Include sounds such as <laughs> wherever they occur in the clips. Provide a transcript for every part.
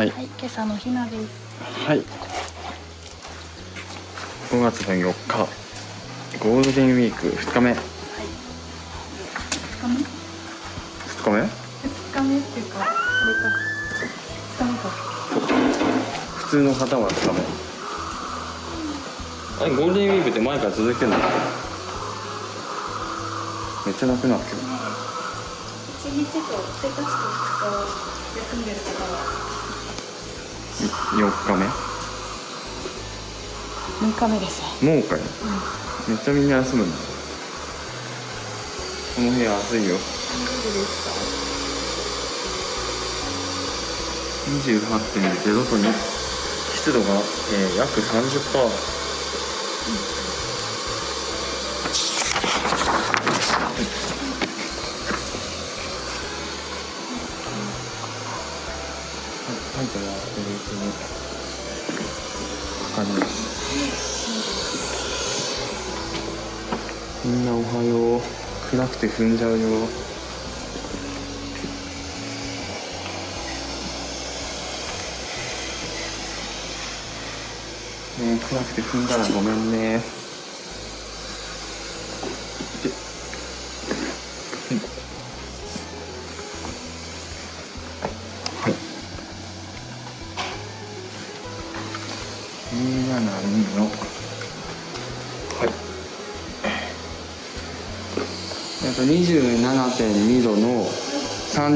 はいはい、今朝のひなです。はい5月の4日ゴールデンウィーク2日目2二日目？日目？二日目っていうか、あれか。二日目か。普通の方は2日目あれゴールデンウィークって前から続いてんの？めっちゃなくなってる一日と一日と二日を休んでる方は。4日目？六日目ですね。もうかよ。めっちゃみんな休むんだ。この部屋暑いよ。大丈夫です28.0度に湿度が、えー、約30%はい、おはよう。暗くて踏んじゃうよ。ね暗くて踏んだらごめんね。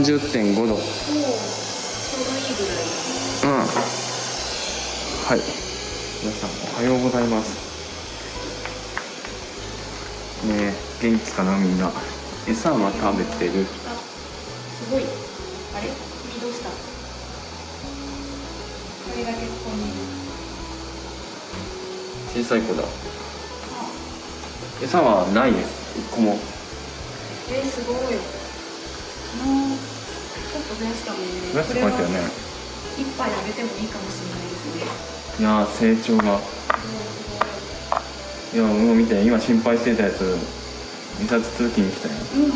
30.5度うんちょうどいいぐらい。はい皆さんおはようございますねえ元気かなみんな餌は食べてるあ、すごい。あれ、君どうした？これだけここに。小さい子だ餌はないです一個もえー、すごい。昨日。ちょっと増やしたもんね。増やしてこうやったよね一杯あげてもいいかもしれないですね。いやー成長がいやもう見て今心配してたやつ印刷通勤に来たようんうん。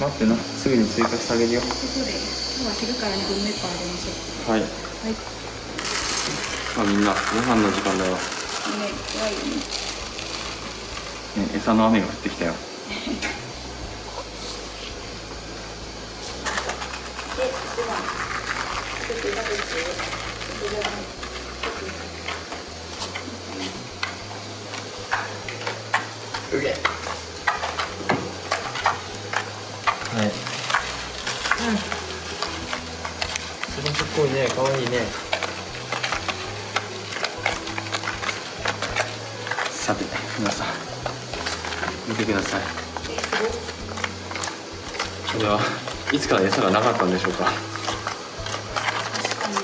待ってなすぐに追加してあげるよということで、今日は昼から2分目一杯あげましょはい、う。はい。まあ、みんなご飯の時間だよ、ね、怖いよね。ね、餌の雨が降ってきたよ、は、いうん。それすっごいね可愛いねさて皆さん。見てください。これはいつから餌がなかったんでしょうか確かに。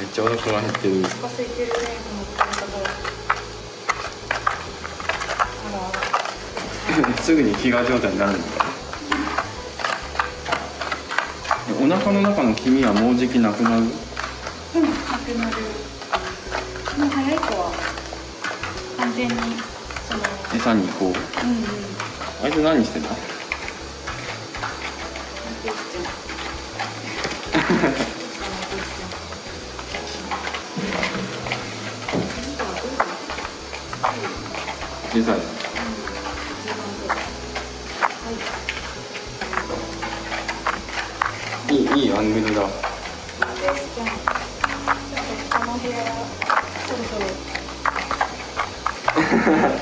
めっちゃお腹が減ってるお腹空いてるね、この方。あら。すぐに飢餓状態になるんだお腹の中の黄身はもうじきなくなる？うん、なくなる。もう早い子は。完全に。その。餌にこううんうん。あいつ何してんだ小さいいいいいアングルだ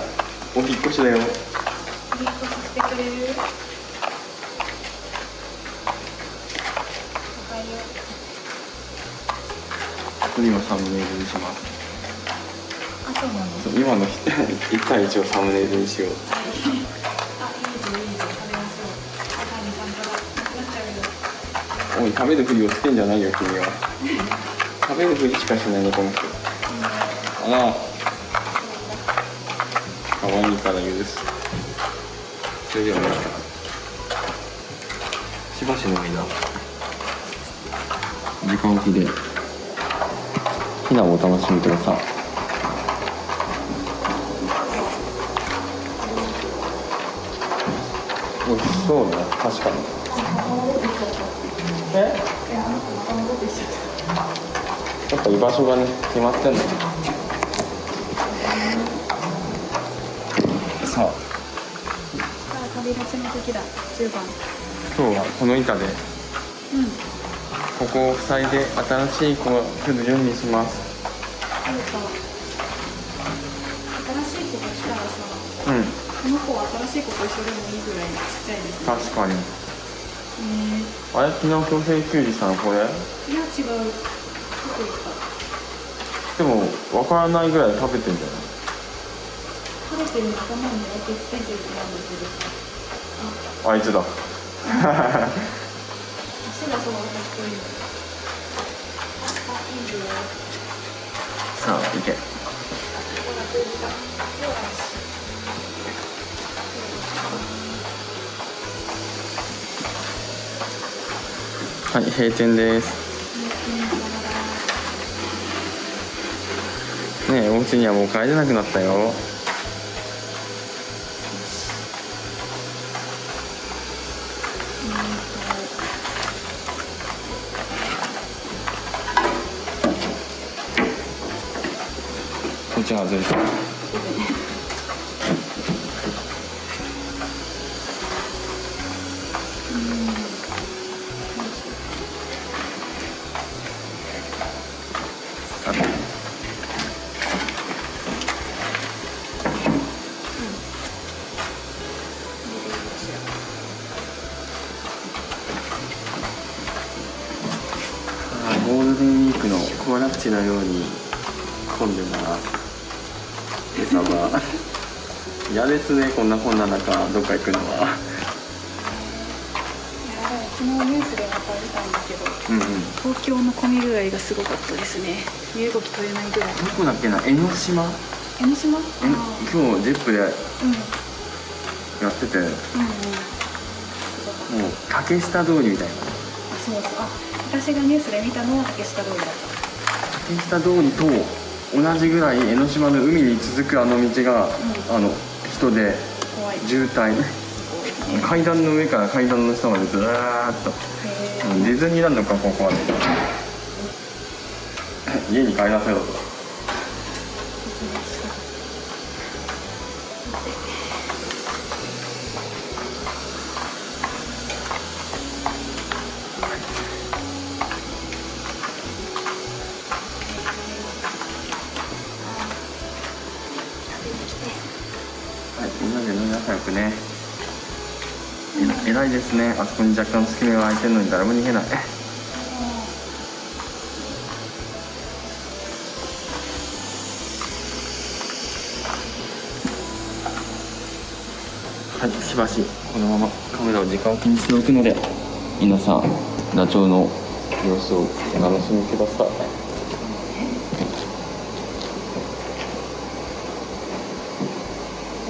<laughs> お引っ越しだよ。ここにもサムネイルにします。そう今の1対1をサムネイルにしよう。おい食べるふりをしてんじゃないよ君は。<laughs> 食べるふりしかしないねこの人。あら可愛いから許す。それではね。しばしの間。時間置きでひなをお楽しみください。お美味しそうね。確かに。え？いやっぱ居場所がね決まってんの。さあさあ旅立ちの時だ10番。今日はこの板でうん。ここを塞いで新しい子が来るようにします。そうか。新しい子が来たらさうん。この子は新しい子と一緒でもいいぐらいちっちゃいですね。確かに。えあれ？昨日強制休児したのこれ？ー、いや違う。でも分からないぐらい食べてんじゃない？食べてる仲間に焼きついてるってなんだけどさあいつださあ行け。はい閉店です。ねえお家にはもう帰れなくなったよ。外れたさてあーゴールデンウィークの行楽地のように。嫌ですねこんなこんな中どっか行くのは。いや昨日ニュースでまた見たんだけどうんうん。東京の混み具合がすごかったですね。身動き取れないぐらい。どこだっけな江ノ島？江ノ島？あえー。今日ジェップでやうん。ってて。もううん。うん竹下通りみたいな。あそうそう。あ私がニュースで見たのは竹下通りだった。竹下通りと同じぐらい江ノ島の海に続くあの道が、あの人で渋滞。階段の上から階段の下までずーっと。ディズニーランドかここはね。家に帰らせろとですね。あそこに若干隙間が空いてるのに誰も逃げない。はいしばしこのままカメラを時間を気にしておくので皆さんダチョウの様子をお楽しみください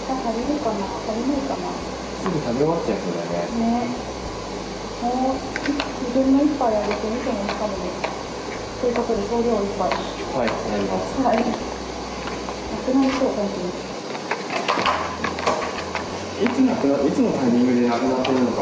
餌食べるかな食べないかなすぐ食べ終わっちゃいそうだねねもう自分の一杯あげてみてもい。いかもねということで総量1杯はいやりますはいなくなりそう本当にいつなくないつのタイミングでなくなってるのか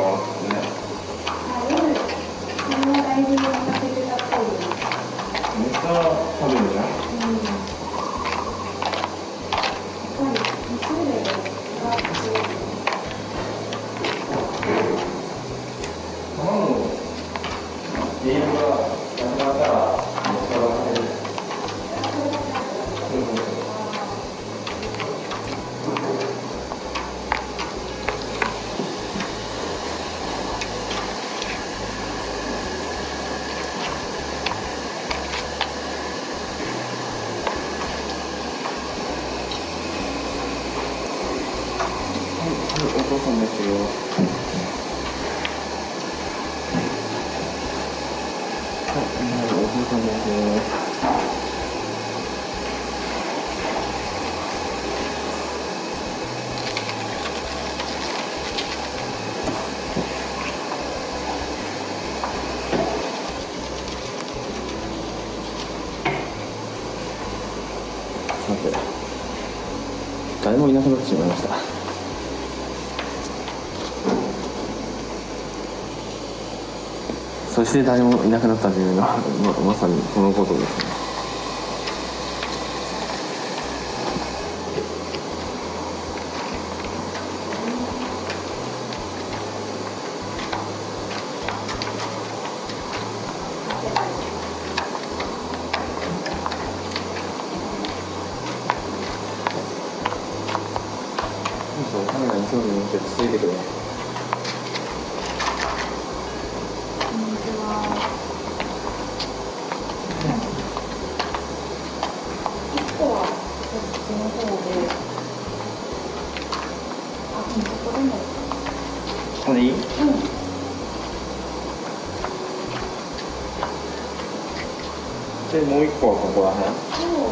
誰もいなくなってしまいました。そして誰もいなくなったというのはまさにこのことですね。muito poco puedo.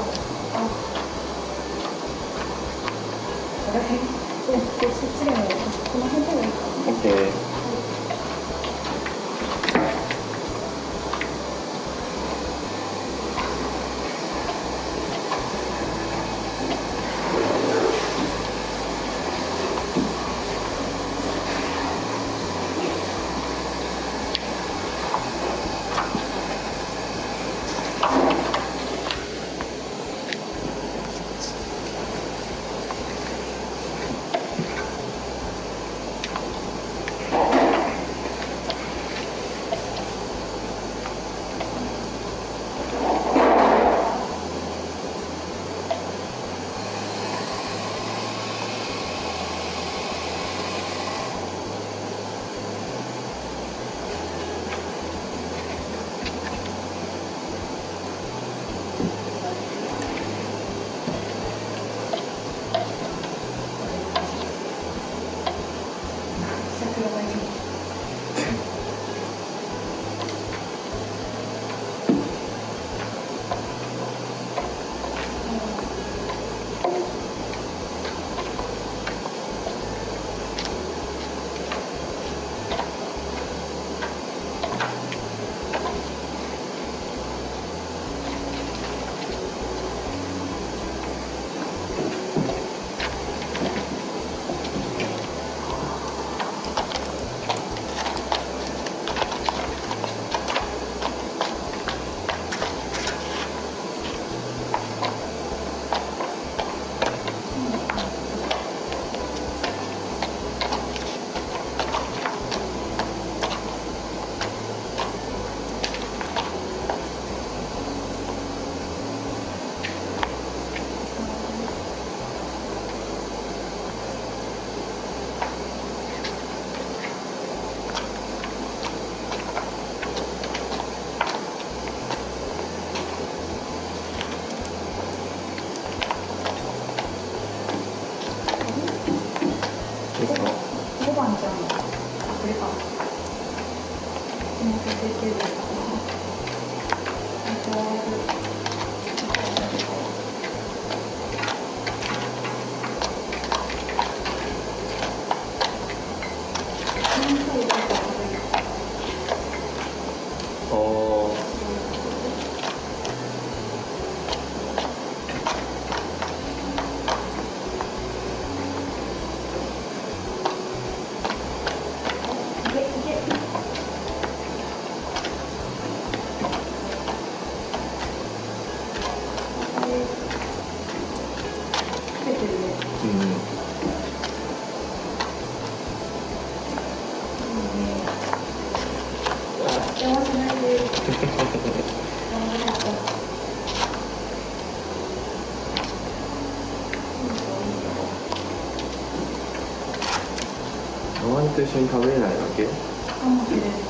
お前と一緒に食べれないわけ？かもしれない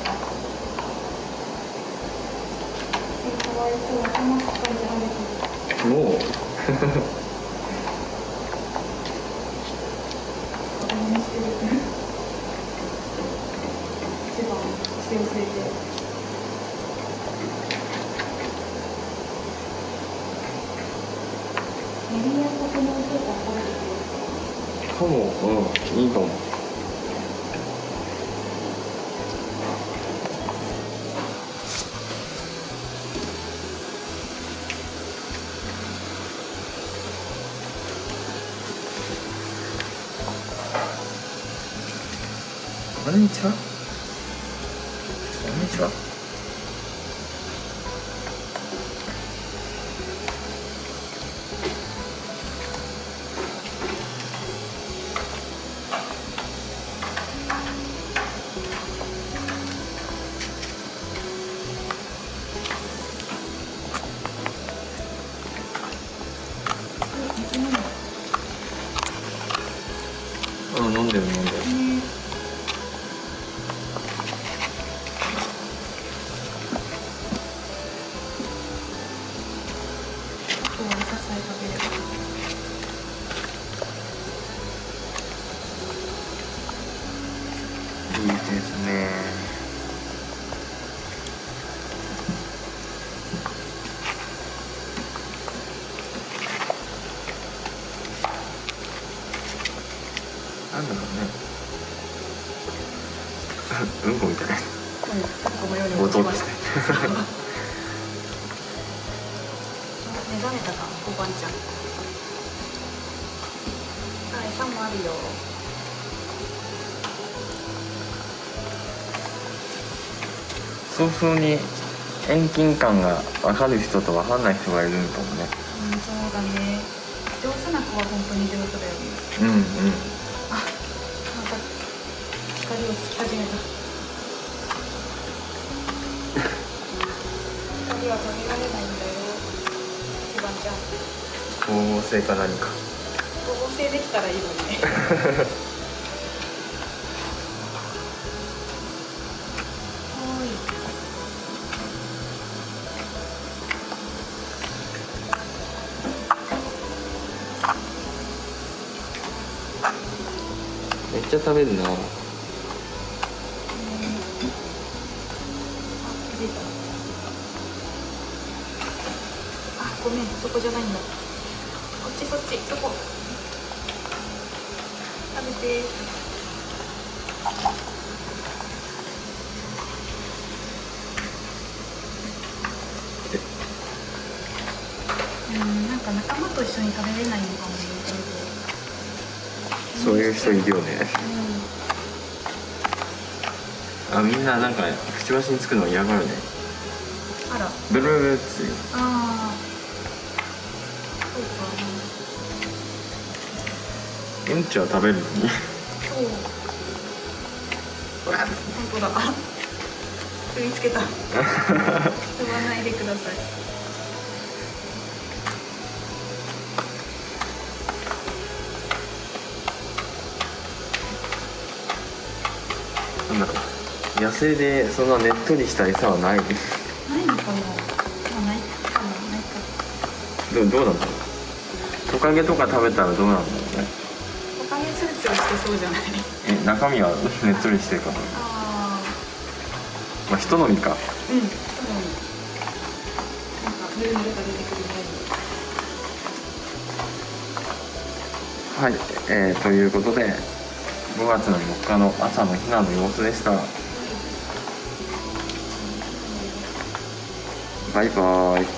かもうんいいかも。早々に遠近感が分かる人と分かんない人がいるのかもね。うんそうだね上手な子は本当に上手だよね。うんうんあまた光をつき始めた。光は止められないんだよ。一番ちゃん。光合成か何か。合成できたらいいのにね <laughs> めっちゃ食べるな。あごめんそこじゃないんだ。こっちそっちそこ。食べて。うんなんか仲間と一緒に食べれないのかも。ねそういう人いるよね。うん。あみんななんかくちばしにつくの嫌がるね。あら。ブルブルっていうああそうか。うんちは食べるのに。そう。本当だ。<laughs> 踏みつけた。<laughs> 踏まないでください野生でそんなねっとりした餌はない。ないのかな。まあない。かなないか。どうどうなんだろう。トカゲとか食べたらどうなんだろうね。おかげツルツルしてそうじゃない。え中身はねっとりしてるからあまあ人のみか。あうんそうなんかヌルヌルが出てくるはい、えー、ということで5月の4日の朝の避難の様子でしたバイバイ。